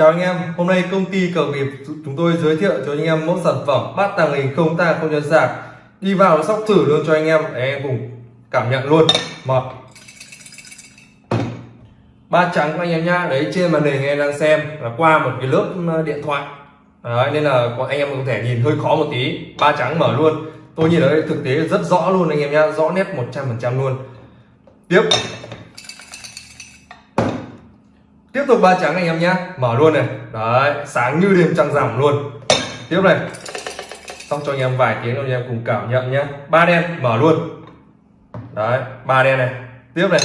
Chào anh em, hôm nay công ty cờ nghiệp chúng tôi giới thiệu cho anh em mẫu sản phẩm bát tàng hình không ta không nhân sạc đi vào nó sóc thử luôn cho anh em để anh em cùng cảm nhận luôn. Một. Ba trắng của anh em nhá đấy trên màn hình anh em đang xem là qua một cái lớp ờ, điện thoại. Đấy, nên là anh em có thể nhìn hơi khó một tí. Ba trắng mở luôn. Tôi nhìn ở đây thực tế rất rõ luôn anh em nhá rõ nét 100% luôn. Tiếp tiếp tục ba trắng anh em nhé mở luôn này. Đấy, sáng như đêm trăng rằm luôn. Tiếp này. Xong cho anh em vài tiếng anh em cùng cảm nhận nhé ba đen, mở luôn. Đấy, ba đen này. Tiếp này.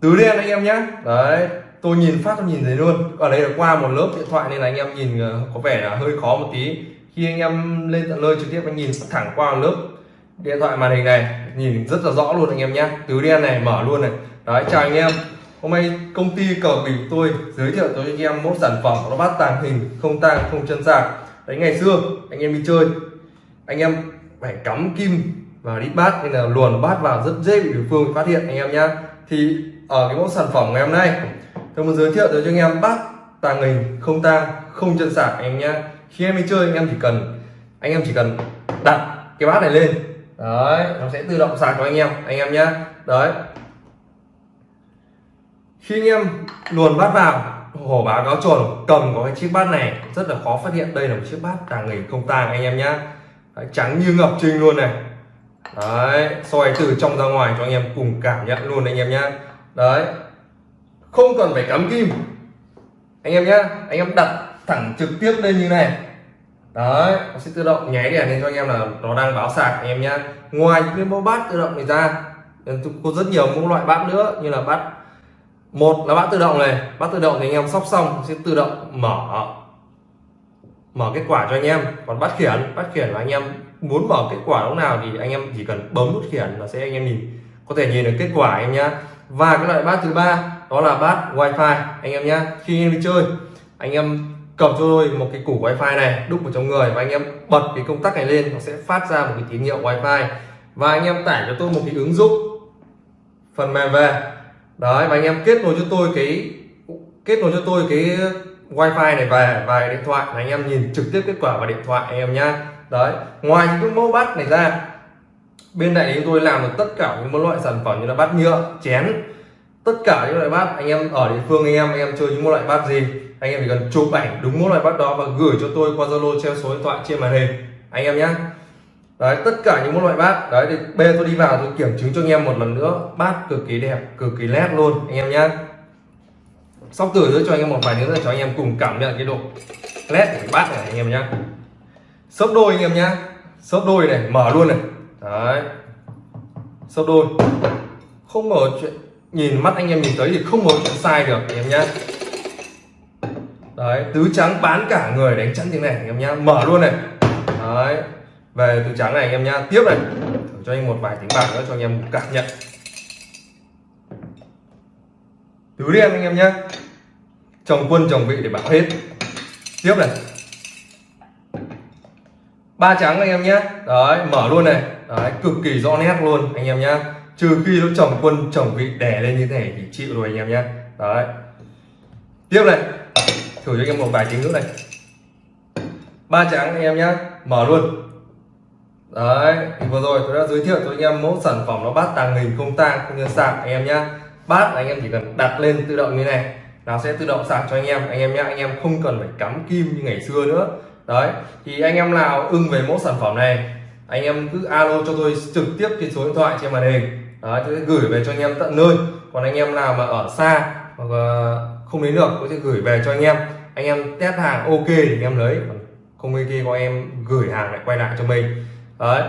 Tứ đen anh em nhé đấy, tôi nhìn phát, tôi nhìn thấy luôn. Ở đây là qua một lớp điện thoại nên là anh em nhìn ờ, có vẻ là hơi khó một tí. Khi anh em lên tận nơi trực tiếp, anh nhìn thẳng qua lớp điện thoại màn hình này nhìn rất là rõ luôn anh em nhé. Tứ đen này, mở luôn này. Đấy, chào anh em. Hôm nay công ty cờ bịp tôi giới thiệu cho anh em một sản phẩm nó bắt tàng hình, không tang, không chân sạc. Đấy, ngày xưa, anh em đi chơi, anh em phải cắm kim vào đi bát nên là luồn bát vào rất dễ bị đối phương phát hiện, anh em nhá. Thì ở cái mẫu sản phẩm ngày hôm nay, tôi muốn giới thiệu tới cho anh em bát tàng hình, không tang, không chân sạc, anh em nhá. Khi em đi chơi, anh em chỉ cần, anh em chỉ cần đặt cái bát này lên đấy, nó sẽ tự động sạc cho anh em anh em nhé đấy. Khi anh em luồn bát vào, hổ báo cáo trồn cầm có cái chiếc bát này, rất là khó phát hiện. Đây là một chiếc bát tàng hình không tàng anh em nhé trắng như ngọc trinh luôn này. Đấy, soi từ trong ra ngoài cho anh em cùng cảm nhận luôn, anh em nhé đấy. Không cần phải cắm kim. Anh em nhé anh em đặt thẳng trực tiếp lên như này đấy nó sẽ tự động nháy đèn lên cho anh em là nó đang báo sạc anh em nhé ngoài những cái mẫu bát tự động này ra có rất nhiều mẫu loại bát nữa như là bát một là bát tự động này bát tự động thì anh em sóc xong sẽ tự động mở mở kết quả cho anh em còn bát khiển bát khiển là anh em muốn mở kết quả lúc nào thì anh em chỉ cần bấm nút khiển là sẽ anh em nhìn có thể nhìn được kết quả anh em nhé và cái loại bát thứ ba đó là bát wifi anh em nhé khi anh em đi chơi anh em cầm cho tôi một cái củ wifi này, đúc vào trong người và anh em bật cái công tắc này lên, nó sẽ phát ra một cái tín hiệu wifi. Và anh em tải cho tôi một cái ứng dụng phần mềm về. Đấy, và anh em kết nối cho tôi cái, kết nối cho tôi cái wifi này về và điện thoại là anh em nhìn trực tiếp kết quả vào điện thoại anh em nhá. Đấy, ngoài những cái mẫu bát này ra, bên này chúng tôi làm được tất cả những loại sản phẩm như là bát nhựa, chén. Tất cả những loại bát anh em ở địa phương anh em anh em chơi những loại bát gì? Anh em chỉ cần chụp ảnh đúng mỗi loại bát đó và gửi cho tôi qua zalo treo số điện thoại trên màn hình. Anh em nhé đấy, tất cả những loại bát, đấy, thì bê tôi đi vào, tôi kiểm chứng cho anh em một lần nữa. Bát cực kỳ đẹp, cực kỳ nét luôn, anh em nhé sóc tử nữa cho anh em một vài nữa cho anh em cùng cảm nhận cái độ nét của cái bát này, anh em nhé sấp đôi, anh em nhé sấp đôi này, mở luôn này. Đấy. Sấp đôi. Không mở chuyện, nhìn mắt anh em nhìn thấy thì không có chuyện sai được, anh em nhé đấy, tứ trắng bán cả người đánh chắn tiếng này, anh em nhá. Mở luôn này. Đấy, về tứ trắng này, anh em nhá. Tiếp này. Thử cho anh một vài tiếng bạc nữa cho anh em cảm nhận. Tứ đen anh em nhá. Chồng quân chồng vị để bảo hết. Tiếp này. Ba trắng anh em nhé đấy, mở luôn này. Đấy, cực kỳ rõ nét luôn anh em nhá. Trừ khi nó chồng quân chồng vị đè lên như thế này thì chịu rồi anh em nhé đấy. Tiếp này thử cho anh em một vài tiếng nữa này ba trắng anh em nhé mở luôn đấy vừa rồi tôi đã giới thiệu cho anh em mẫu sản phẩm nó bát tàng hình không tang không như sạc anh em nhé bát anh em chỉ cần đặt lên tự động như này nó sẽ tự động sạc cho anh em anh em nhé anh em không cần phải cắm kim như ngày xưa nữa đấy thì anh em nào ưng về mẫu sản phẩm này anh em cứ alo cho tôi trực tiếp trên số điện thoại trên màn hình đấy tôi sẽ gửi về cho anh em tận nơi còn anh em nào mà ở xa hoặc không đến được tôi sẽ gửi về cho anh em anh em test hàng, ok, thì anh em lấy. Không ok, có em gửi hàng lại quay lại cho mình. Đấy.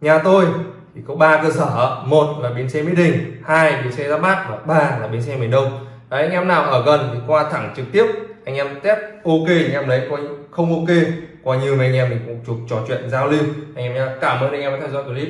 Nhà tôi thì có ba cơ sở. Một là bến xe mỹ đình, hai bến xe ra bát và ba là bến xe miền đông. Đấy, anh em nào ở gần thì qua thẳng trực tiếp, anh em test, ok, anh em lấy. Coi không ok coi như mấy anh em mình cũng chụp trò chuyện giao lưu. Anh em nhé cảm ơn anh em đã theo dõi clip.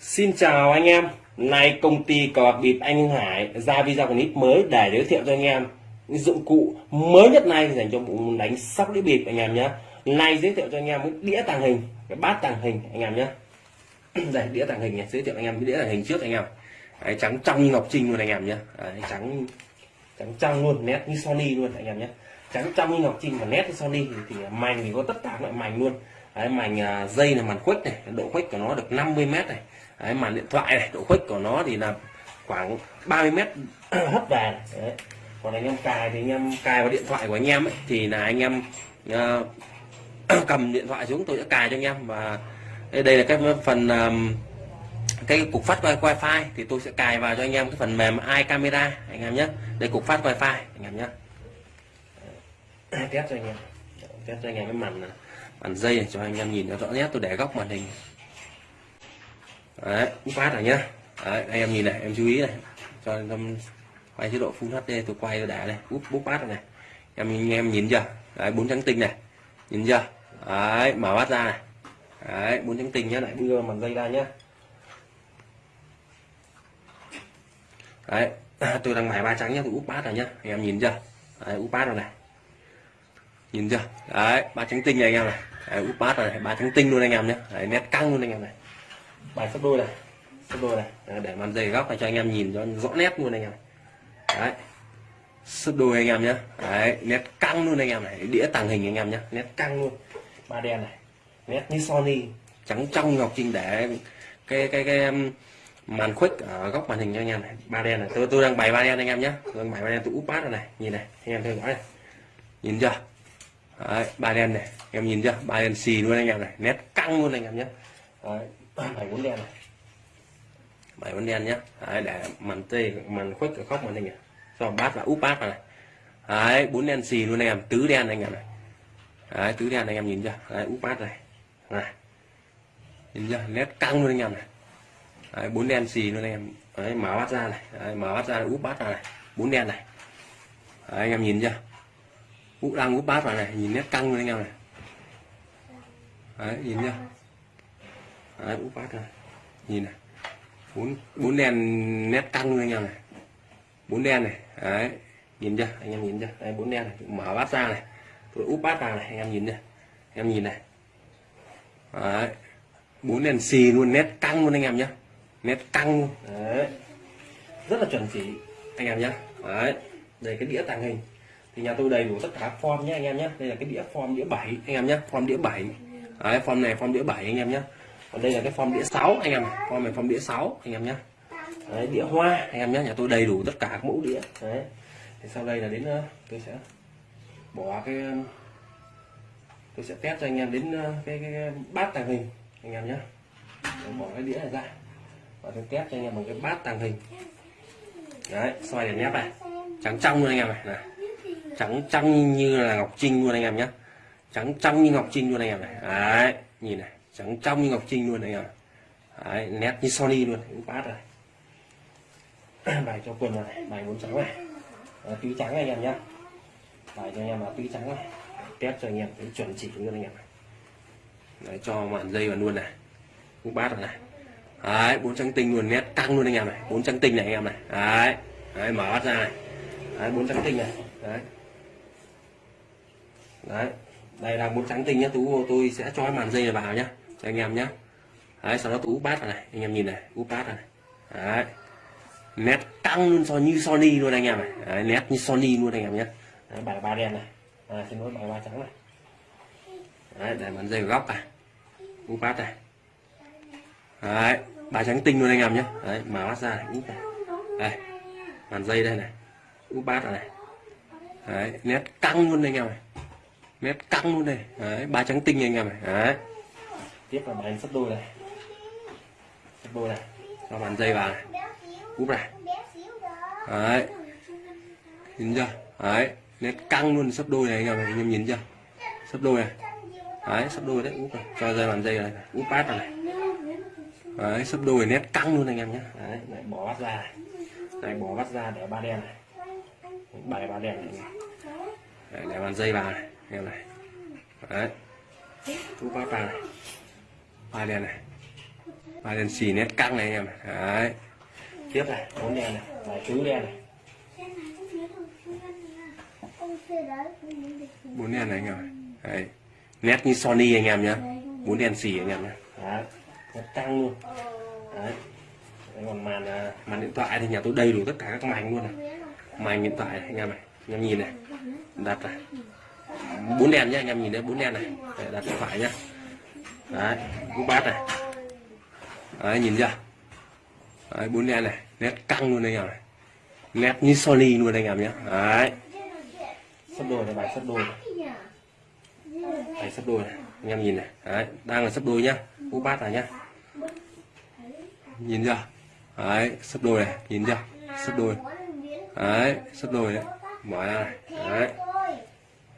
Xin chào anh em, nay công ty cờ bạc bịp anh Hải ra video clip mới để giới thiệu cho anh em những dụng cụ mới nhất này dành cho bộ đánh sóc đĩa bịp anh em nhé. Nay giới thiệu cho anh em cái đĩa tàng hình, cái bát tàng hình anh em nhé. Đây đĩa tàng hình này, giới thiệu anh em cái đĩa tàng hình trước anh em. Đấy, trắng trong như ngọc trinh luôn anh em nhé. Đấy, trắng trắng trong luôn, nét như Sony luôn anh em nhé. Trắng trong như ngọc trinh và nét như Sony thì, thì mảnh thì có tất cả loại mảnh luôn. Đấy, mảnh à, dây là màn khuếch này, độ khuếch của nó được 50 mét này Đấy, màn điện thoại này độ khuếch của nó thì là khoảng 30 mét hấp về này. Đấy. còn anh em cài thì anh em cài vào điện thoại của anh em ấy, thì là anh em uh, cầm điện thoại xuống tôi sẽ cài cho anh em. Và đây, đây là cái phần um, cái cục phát wifi thì tôi sẽ cài vào cho anh em cái phần mềm iCamera anh em nhé. Đây cục phát wifi anh em nhé. Test cho anh em. Test cho anh em cái màn màn dây này cho anh em nhìn nó rõ nét. Tôi để góc màn hình đấy úp phát rồi nhá. Đấy, anh em nhìn này em chú ý này. Cho em quay chế độ full hd tôi quay để này. Úp bút phát rồi này. Em anh em nhìn chưa? Đấy bốn trắng tinh này. Nhìn chưa? Đấy mở mắt ra này. Đấy bốn trắng tinh nhá lại đưa màn dây ra nhá. Đấy tôi đang mài ba trắng nhá tôi úp bát rồi nhá. Anh em nhìn chưa? Đấy úp bát rồi này. Nhìn chưa? Đấy ba trắng tinh này anh em này. Đấy, úp bát rồi này. Ba trắng tinh luôn anh em nhé đấy, nét căng luôn anh em này bài sắp đôi này sắp đôi này để màn dày góc này cho anh em nhìn cho rõ nét luôn anh em đấy sắp đôi anh em nhé đấy nét căng luôn anh em này đĩa tàng hình anh em nhé nét căng luôn ba đen này nét như Sony trắng trong ngọc trinh để cái cái cái màn khuếch ở góc màn hình cho anh em này ba đen này tôi tôi đang bày ba đen anh em nhé tôi đang bày ba đen tôi úp bát rồi này nhìn này anh em theo dõi này nhìn chưa Đấy, ba đen này em nhìn chưa ba đen xì luôn anh em này nét căng luôn anh em nhé Đấy, bảy bốn đen này. Bảy bốn đen nhé Đấy, để màn tê màn khuất ở khóc màn anh này cho bát và úp bát này. Đấy, bốn đen xì luôn anh em. Tứ đen anh em này. Đấy, tứ đen anh em nhìn chưa? Đấy, úp bát này. Này. Nhìn chưa? Nét căng luôn anh em này. Đấy, bốn đen xì luôn anh em. Đấy, mở bát ra này. Đấy, mở bát ra úp bát này. Bốn đen này. Đấy, anh em nhìn chưa? Úp đang úp bát vào này. Nhìn nét căng luôn anh em này. Đấy, nhìn chưa? Đấy, úp bát này nhìn này. Bốn bốn đèn nét căng anh em này. Bốn đen này. Đấy nhìn chưa? Anh em nhìn chưa? Đây bốn đen này. Mở bát ra này. Tôi úp bát vào này anh em nhìn chưa? Em nhìn này. Đấy bốn đèn xì luôn nét căng luôn anh em nhé nét căng đấy. Rất là chuẩn chỉ anh em nhé đấy đây cái đĩa tàng hình. Thì nhà tôi đầy đủ tất cả form nhé anh em nhé đây là cái đĩa form đĩa 7 anh em nhé form đĩa 7 đấy form này form đĩa 7 anh em nhé còn đây là cái form đĩa 6 anh em form này form đĩa 6 anh em nhé đấy, đĩa hoa anh em nhé nhà tôi đầy đủ tất cả các mẫu đĩa. Đấy. Thì sau đây là đến ờ, tôi sẽ bỏ cái ờ, tôi sẽ test cho anh em đến ờ, cái, cái, cái bát tàng hình anh em nhé bỏ cái đĩa này ra. Và tôi test cho anh em một cái bát tàng hình. Đấy xoay để nhép này. Trắng trong luôn anh em này, này. trắng trong như là ngọc trinh luôn anh em nhé trắng trong như ngọc trinh luôn anh em này đấy nhìn này trắng trong như ngọc trinh luôn anh em đấy, nét như Sony luôn cũng bát rồi. Bài cho quần này bài bốn trắng này. Ờ, à, túi trắng anh em nhé bài cho anh em là túi trắng này. Test cho anh em cái chuẩn chỉ luôn anh em này đấy, cho màn dây vào luôn này. Cũng bát rồi này. Đấy bốn trắng tinh luôn nét căng luôn anh em này. Bốn trắng tinh này anh em này. Đấy đấy mở bát ra này. Đấy bốn trắng tinh này. Đấy. Đấy đây là bốn trắng tinh nhá. Tú tôi sẽ cho màn dây này vào nhá cho anh em nhé, đấy sau đó tôi úp bát vào này. Anh em nhìn này úp bát vào này. Đấy. Nét căng luôn so như Sony luôn anh em này. Đấy, nét như Sony luôn anh em nhé. Đấy, bài ba đen này. À, xin lỗi bài ba trắng này. Đấy, để màn dây góc này. Úp bát này. Đấy bài trắng tinh luôn anh em nhé. Đấy mở bát ra này úp này. Đây màn dây đây này. Úp bát này. Đấy nét căng luôn anh em này. Nét căng luôn này. Đấy ba trắng tinh anh em này. Đấy tiếp là bài sắp đôi này. Sắp đôi này. Cho bàn dây vào này. Úp này. Đấy. Nhìn chưa? Đấy. Nét căng luôn sắp đôi này anh em, anh em nhìn chưa? Sắp đôi này. Đấy sắp đôi đấy. Úp này. Cho dây bàn dây này. Úp bát vào này. Đấy sắp đôi nét căng luôn anh em nhé. Đấy lại bỏ bát ra này. Này bỏ bát ra để ba đen này. Bảy ba đen này. Đấy, để bàn dây vào này em này. Đấy. Úp bát vào này ba đen này. Ba đèn xì nét căng này anh em đấy. Tiếp này bốn đèn này lại tứ đèn này. Bốn đèn này anh em này. Đấy. nét như Sony anh em nhá. Bốn đèn xì anh em nhá. Đấy. Nét căng luôn. Đấy. Còn màn à, màn điện thoại thì nhà tôi đầy đủ tất cả các màn luôn này. Màn điện thoại này, anh em này. Anh em nhìn này. Đặt này. Bốn đèn nhá anh em nhìn đấy bốn đèn này. Để đặt điện thoại nhá đấy cú bát này. Đấy nhìn chưa? Đấy bốn đen này nét căng luôn anh em này. Nét như Sony luôn anh em nhé, đấy. Sắp đôi này bài sắp đôi này. Bài sắp đôi này. Anh em nhìn này. Đấy đang là sắp đôi nhá. Cú bát này nhá. Nhìn chưa? Đấy sắp đôi này. Nhìn chưa? Sắp đôi. Đấy sắp đôi đấy. Mở ra này. Đấy.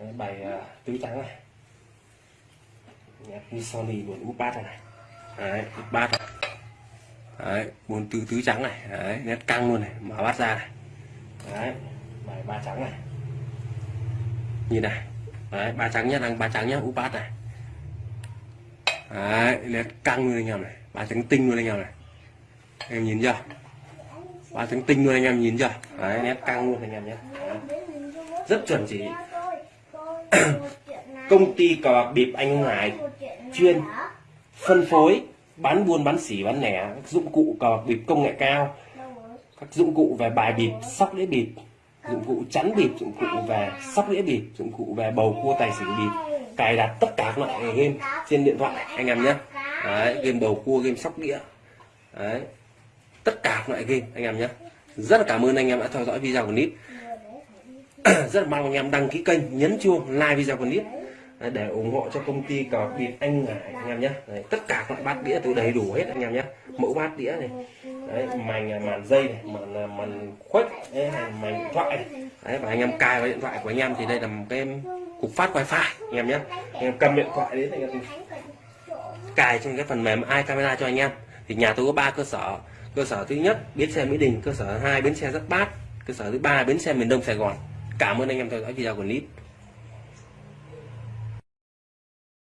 Đấy, bài uh, tứ trắng này nhạc như Sony buồn úp bát này. Đấy, úp bát này. Đấy, buồn tứ tứ trắng này. Đấy, nét căng luôn này, mở bát ra này. Đấy, bài ba trắng này. Nhìn này. Đấy, ba trắng nhá, đang ba trắng nhá, úp bát này. Đấy, nét căng luôn anh em này. Ba trắng tinh luôn anh em này. Em nhìn chưa? Ba trắng tinh luôn anh em nhìn chưa? Đấy, nét căng luôn anh em nhé Đấy. rất chuẩn chỉ công ty cờ bạc bịp anh Hùng Hải chuyên phân phối bán buôn bán xỉ bán lẻ các dụng cụ cờ bạc bịp công nghệ cao các dụng cụ về bài bịp sóc đĩa bịp dụng cụ chắn bịp dụng cụ về sóc đĩa bịp dụng cụ về bầu cua tài xỉu bịp cài đặt tất cả các loại game trên điện thoại anh em nhé. Đấy, game bầu cua game sóc đĩa. Đấy tất cả các loại game anh em nhé. Rất là cảm ơn anh em đã theo dõi video của nít. Rất là mong anh em đăng ký kênh nhấn chuông like video của nít. Đấy, để ủng hộ cho công ty cờ bịp anh ngải anh em nhé. Đấy, tất cả các loại bát đĩa tôi đầy đủ hết anh em nhé. Mẫu bát đĩa này đấy, màn màn dây này màn à, màn khuếch đấy, màn điện thoại này. đấy và anh em cài vào điện thoại của anh em thì đây là một cái cục phát wifi anh em nhé. Anh em cầm điện thoại đến anh em cài trên cái phần mềm iCamera cho anh em. Thì nhà tôi có ba cơ sở. Cơ sở thứ nhất bến xe mỹ đình cơ sở hai bến xe giáp bát cơ sở thứ ba bến xe miền đông sài gòn. Cảm ơn anh em theo dõi video của clip.